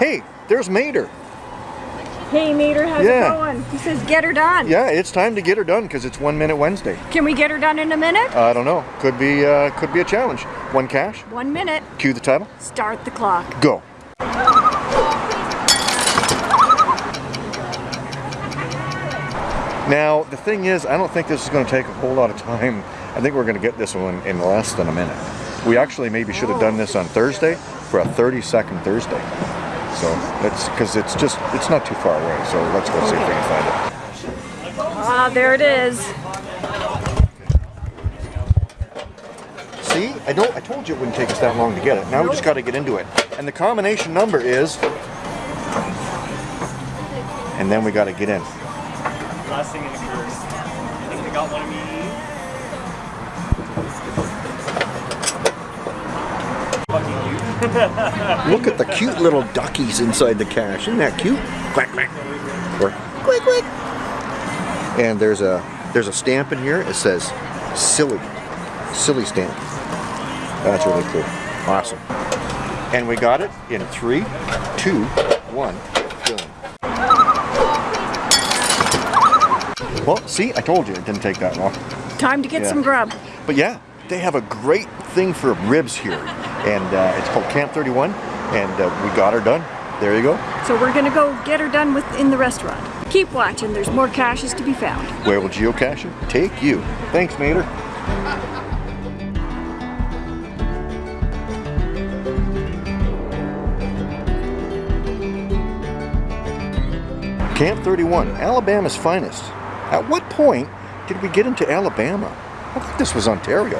Hey, there's Mater. Hey Mater, how's Yeah. it going? He says get her done. Yeah, it's time to get her done because it's One Minute Wednesday. Can we get her done in a minute? I don't know. Could be uh, could be a challenge. One cache. One minute. Cue the title. Start the clock. Go. Now, the thing is, I don't think this is going to take a whole lot of time. I think we're going to get this one in less than a minute. We actually maybe should have done this on Thursday for a 30 second Thursday. So that's because it's just, it's not too far away. So let's go see if we can find it. Ah, there it is. See, I don't, I told you it wouldn't take us that long to get it. Now we just got to get into it. And the combination number is, and then we got to get in. Blessing and a curse. Look at the cute little duckies inside the cache. Isn't that cute? Quack quack. Or quack quack. And there's a there's a stamp in here. It says silly. Silly stamp. That's really cool. Awesome. And we got it in three, two, one, boom. Well, see, I told you it didn't take that long. Time to get Yeah. some grub. But yeah, they have a great thing for ribs here. And uh, it's called Camp 31. And uh, we got her done. There you go. So we're gonna go get her done within the restaurant. Keep watching, there's more caches to be found. Where will geocaching take you? Thanks, Mater. Camp 31, Alabama's finest. At what point did we get into Alabama? I thought this was Ontario.